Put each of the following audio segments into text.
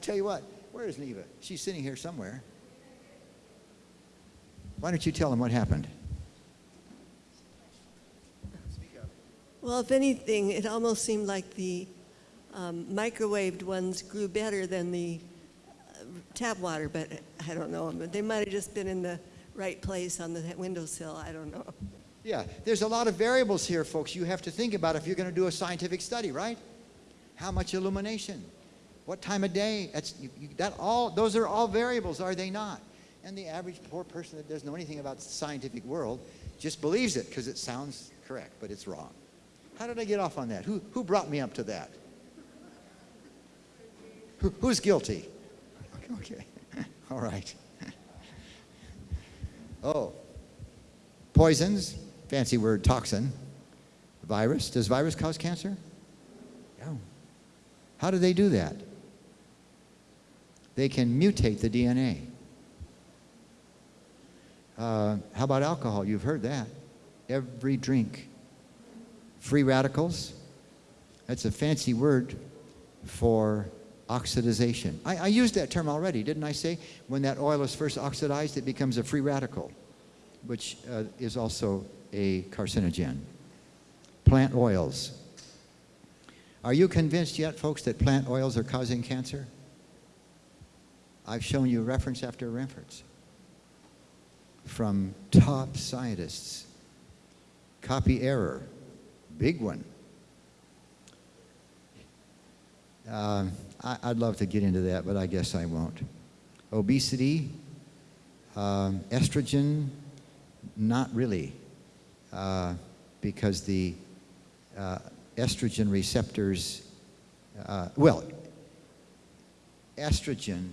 Tell you what, where is Neva? She's sitting here somewhere. Why don't you tell them what happened? Well, if anything, it almost seemed like the um, microwaved ones grew better than the uh, tap water, but I don't know. They might have just been in the right place on the windowsill. I don't know. Yeah, there's a lot of variables here, folks, you have to think about if you're going to do a scientific study, right? How much illumination? What time of day? That's, you, you, that all, those are all variables, are they not? And the average poor person that doesn't know anything about the scientific world just believes it because it sounds correct, but it's wrong. How did I get off on that? Who, who brought me up to that? Who, who's guilty? Okay, all right. Oh, poisons, fancy word toxin, virus. Does virus cause cancer? No. How do they do that? They can mutate the DNA. Uh, how about alcohol? You've heard that. Every drink. Free radicals. That's a fancy word for oxidization. I, I, used that term already, didn't I say? When that oil is first oxidized, it becomes a free radical, which uh, is also a carcinogen. Plant oils. Are you convinced yet, folks, that plant oils are causing cancer? I've shown you reference after reference from top scientists. Copy error, big one. Uh, I, would love to get into that, but I guess I won't. Obesity, um, estrogen, not really, uh, because the uh, estrogen receptors, uh, well, estrogen,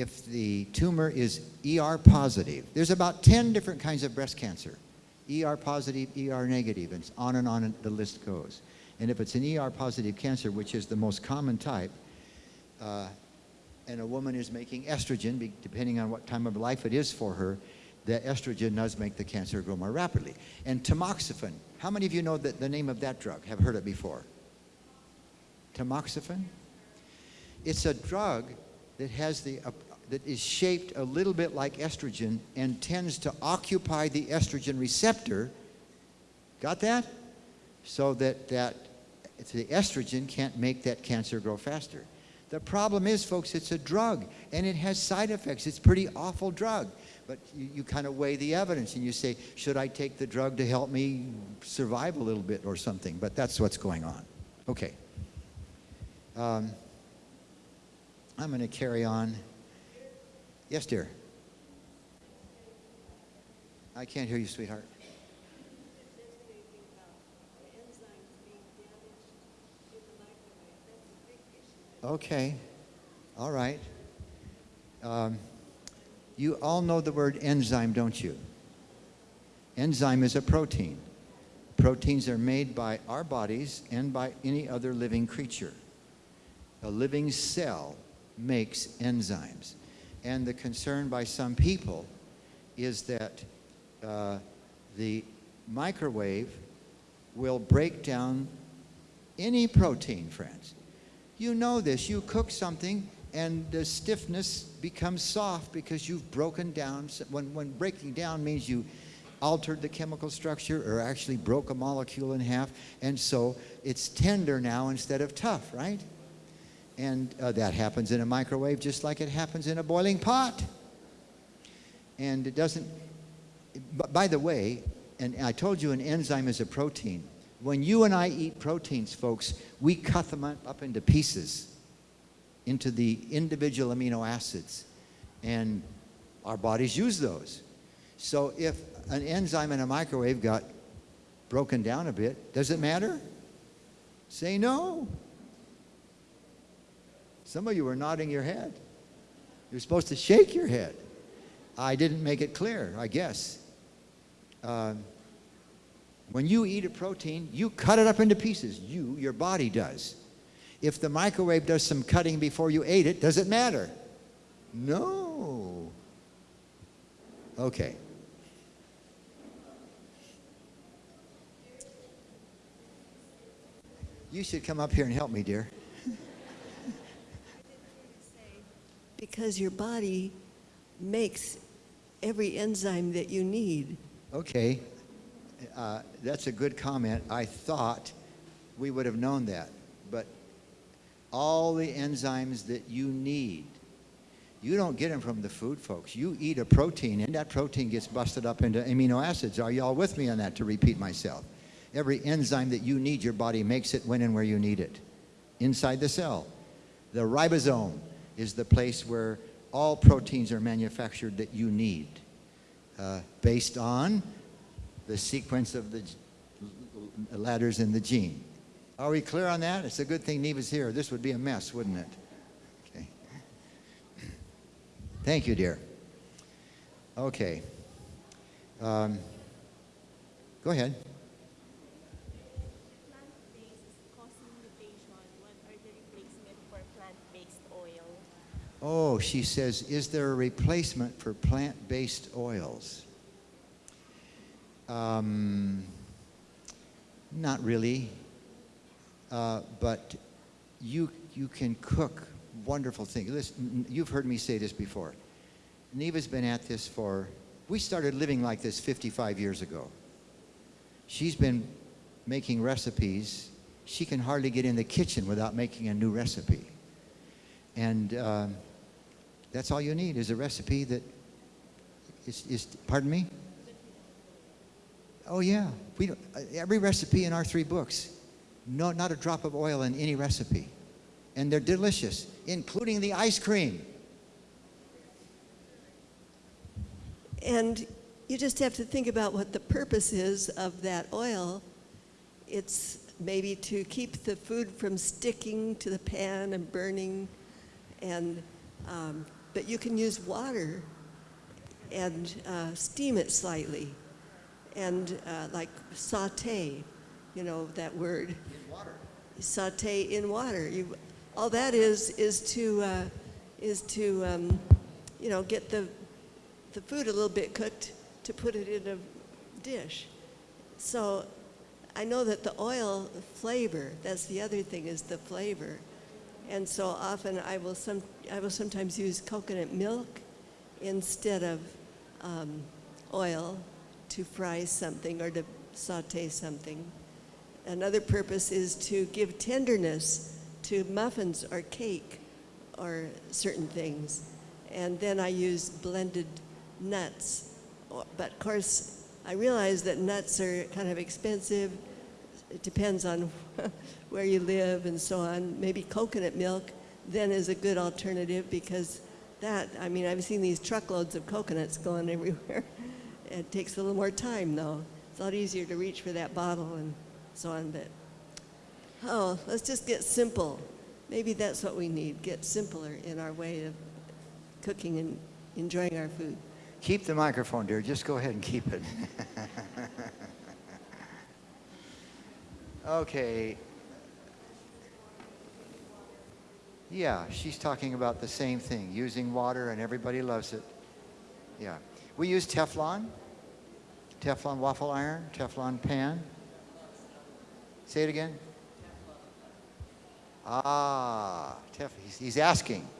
if the tumor is ER positive, there's about 10 different kinds of breast cancer. ER positive, ER negative, and on and on the list goes. And if it's an ER positive cancer, which is the most common type, uh, and a woman is making estrogen, depending on what time of life it is for her, the estrogen does make the cancer grow more rapidly. And tamoxifen, how many of you know that the name of that drug? Have heard it before? Tamoxifen? It's a drug that has the that is shaped a little bit like estrogen and tends to occupy the estrogen receptor. Got that? So that that the estrogen can't make that cancer grow faster. The problem is, folks, it's a drug and it has side effects. It's a pretty awful drug. But you, you kind of weigh the evidence and you say, should I take the drug to help me survive a little bit or something? But that's what's going on. Okay. Um, I'm going to carry on. Yes, dear. I can't hear you, sweetheart. Okay. All right. Um, you all know the word enzyme, don't you? Enzyme is a protein. Proteins are made by our bodies and by any other living creature. A living cell makes enzymes. And the concern by some people is that uh, the microwave will break down any protein, friends. You know this. You cook something and the stiffness becomes soft because you've broken down. When, when breaking down means you altered the chemical structure or actually broke a molecule in half. And so it's tender now instead of tough, right? And uh, that happens in a microwave just like it happens in a boiling pot. And it doesn't, by the way, and I told you an enzyme is a protein. When you and I eat proteins, folks, we cut them up into pieces, into the individual amino acids. And our bodies use those. So if an enzyme in a microwave got broken down a bit, does it matter? Say no. Some of you are nodding your head. You're supposed to shake your head. I didn't make it clear, I guess. Uh, when you eat a protein, you cut it up into pieces. You, your body does. If the microwave does some cutting before you ate it, does it matter? No. Okay. You should come up here and help me, dear. Because your body makes every enzyme that you need. Okay, uh, that's a good comment. I thought we would have known that, but all the enzymes that you need, you don't get them from the food, folks. You eat a protein, and that protein gets busted up into amino acids. Are y'all with me on that? To repeat myself, every enzyme that you need, your body makes it when and where you need it, inside the cell. The ribosome is the place where all proteins are manufactured that you need, uh, based on the sequence of the ladders in the gene. Are we clear on that? It's a good thing Neva's here. This would be a mess, wouldn't it? Okay. Thank you, dear. Okay. Um, go ahead. plant-based causing mutation, what are the replacement for plant-based oil? Oh, she says, is there a replacement for plant-based oils? Um, not really, uh, but you you can cook wonderful things. Listen, you've heard me say this before. Neva's been at this for. We started living like this 55 years ago. She's been making recipes. She can hardly get in the kitchen without making a new recipe. And um, that's all you need is a recipe that is, is pardon me? Oh yeah, we don't, uh, every recipe in our three books, no, not a drop of oil in any recipe, and they're delicious, including the ice cream. And you just have to think about what the purpose is of that oil. It's maybe to keep the food from sticking to the pan and burning, and um, but you can use water and uh, steam it slightly, and uh, like saute, you know that word. Saute in water. You, all that is is to uh, is to um, you know get the the food a little bit cooked to put it in a dish. So I know that the oil flavor, that's the other thing is the flavor. And so often I will some I will sometimes use coconut milk instead of um, oil to fry something or to saute something. Another purpose is to give tenderness to muffins or cake or certain things. And then I use blended nuts. But of course, I realize that nuts are kind of expensive. It depends on where you live and so on. Maybe coconut milk then is a good alternative because that, I mean, I've seen these truckloads of coconuts going everywhere. It takes a little more time though. It's a lot easier to reach for that bottle and so on, but oh, let's just get simple. Maybe that's what we need, get simpler in our way of cooking and enjoying our food. Keep the microphone, dear. Just go ahead and keep it. okay. Yeah, she's talking about the same thing, using water, and everybody loves it. Yeah. We use Teflon, Teflon waffle iron, Teflon pan. Say it again. Ah, Tef- he's, he's asking.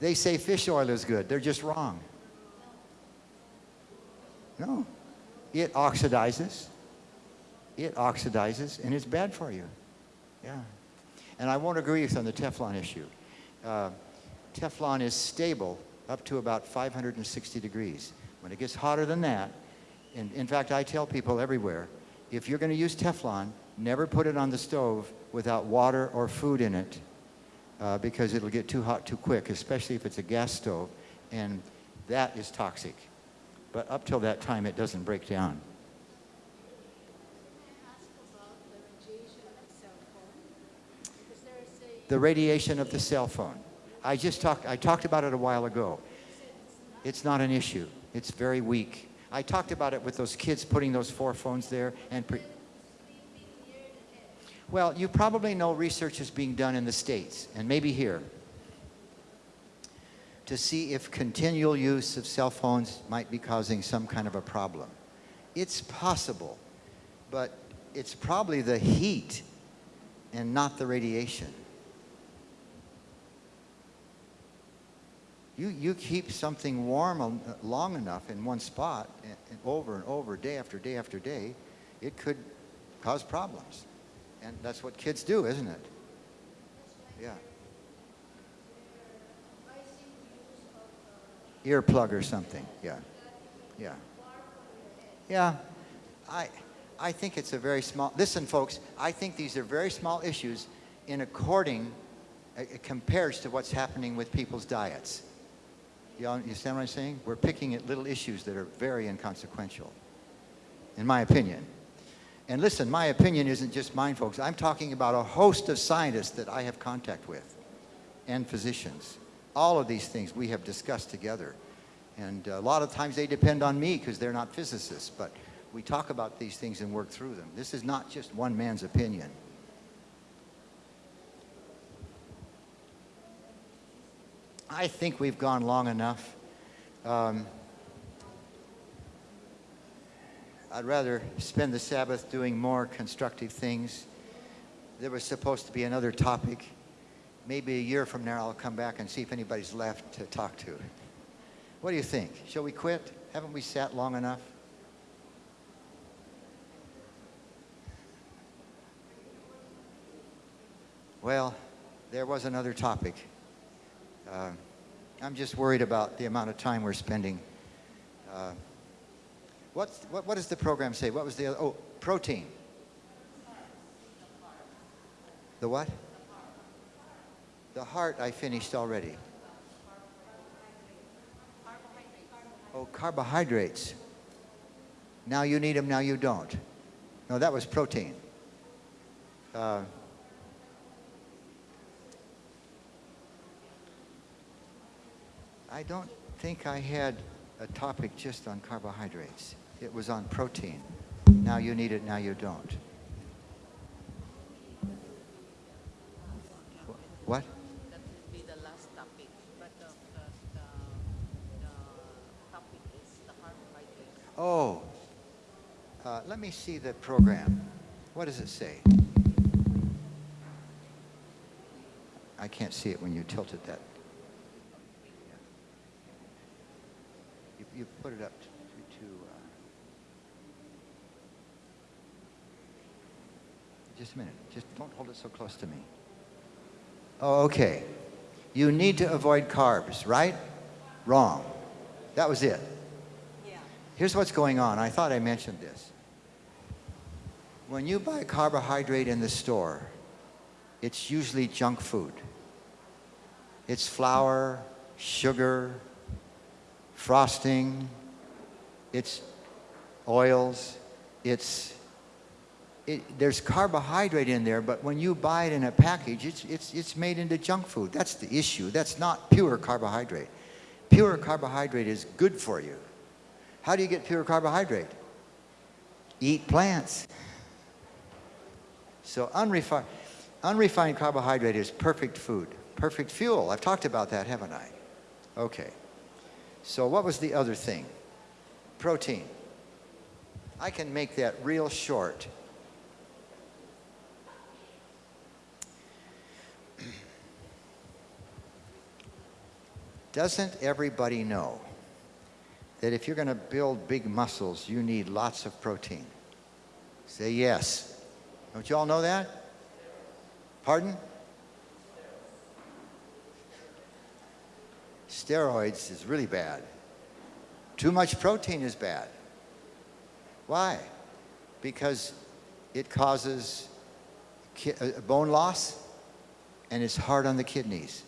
They say fish oil is good. They're just wrong. No. It oxidizes. It oxidizes, and it's bad for you. Yeah. And I won't agree with you on the Teflon issue. Uh, Teflon is stable up to about 560 degrees. When it gets hotter than that, and in fact, I tell people everywhere, if you're going to use Teflon, never put it on the stove without water or food in it uh, because it'll get too hot too quick, especially if it's a gas stove, and that is toxic. But up till that time, it doesn't break down. The radiation of the cell phone. I just talked, I talked about it a while ago. It's not an issue. It's very weak. I talked about it with those kids putting those four phones there and well, you probably know research is being done in the States and maybe here to see if continual use of cell phones might be causing some kind of a problem. It's possible, but it's probably the heat and not the radiation. You, you keep something warm um, uh, long enough in one spot and, over and over, day after day after day, it could cause problems. And that's what kids do, isn't it? Yeah. Earplug or something, yeah. Yeah. Yeah. I, I think it's a very small, listen folks, I think these are very small issues in according, uh, it compares to what's happening with people's diets. You understand what I'm saying? We're picking at little issues that are very inconsequential, in my opinion. And listen, my opinion isn't just mine, folks. I'm talking about a host of scientists that I have contact with and physicians. All of these things we have discussed together. And a lot of times they depend on me because they're not physicists, but we talk about these things and work through them. This is not just one man's opinion. I think we've gone long enough. Um, I'd rather spend the Sabbath doing more constructive things. There was supposed to be another topic. Maybe a year from now I'll come back and see if anybody's left to talk to. What do you think? Shall we quit? Haven't we sat long enough? Well, there was another topic. Uh, I'm just worried about the amount of time we're spending. Uh, what, what does the program say? What was the other? Oh, protein. The what? The heart I finished already. Oh, carbohydrates. Now you need them, now you don't. No, that was protein. Uh, I don't think I had a topic just on carbohydrates. It was on protein. Now you need it, now you don't. What? That will be the last topic, but the, the, the, the topic is the carbohydrates. Oh, uh, let me see the program. What does it say? I can't see it when you tilt it that. You, put it up to, to, to uh, just a minute. Just don't hold it so close to me. Oh, okay. You need to avoid carbs, right? Wrong. That was it. Yeah. Here's what's going on. I thought I mentioned this. When you buy carbohydrate in the store, it's usually junk food. It's flour, sugar, frosting, it's oils, it's it, there's carbohydrate in there, but when you buy it in a package, it's, it's, it's made into junk food. That's the issue. That's not pure carbohydrate. Pure carbohydrate is good for you. How do you get pure carbohydrate? Eat plants. So unrefined, unrefined carbohydrate is perfect food, perfect fuel. I've talked about that, haven't I? Okay. So what was the other thing? Protein. I can make that real short. Doesn't everybody know that if you're going to build big muscles, you need lots of protein? Say yes. Don't you all know that? Pardon? Steroids is really bad. Too much protein is bad. Why? Because it causes uh, bone loss and it's hard on the kidneys.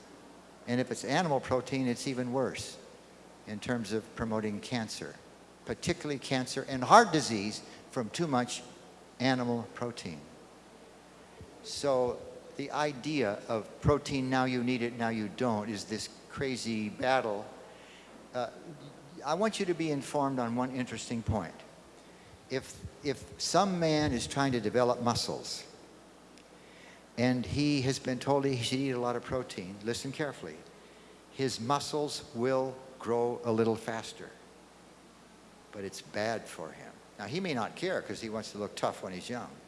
And if it's animal protein, it's even worse in terms of promoting cancer, particularly cancer and heart disease from too much animal protein. So the idea of protein, now you need it, now you don't, is this crazy battle. Uh, I want you to be informed on one interesting point. If, if some man is trying to develop muscles, and he has been told he should eat a lot of protein, listen carefully, his muscles will grow a little faster. But it's bad for him. Now, he may not care because he wants to look tough when he's young.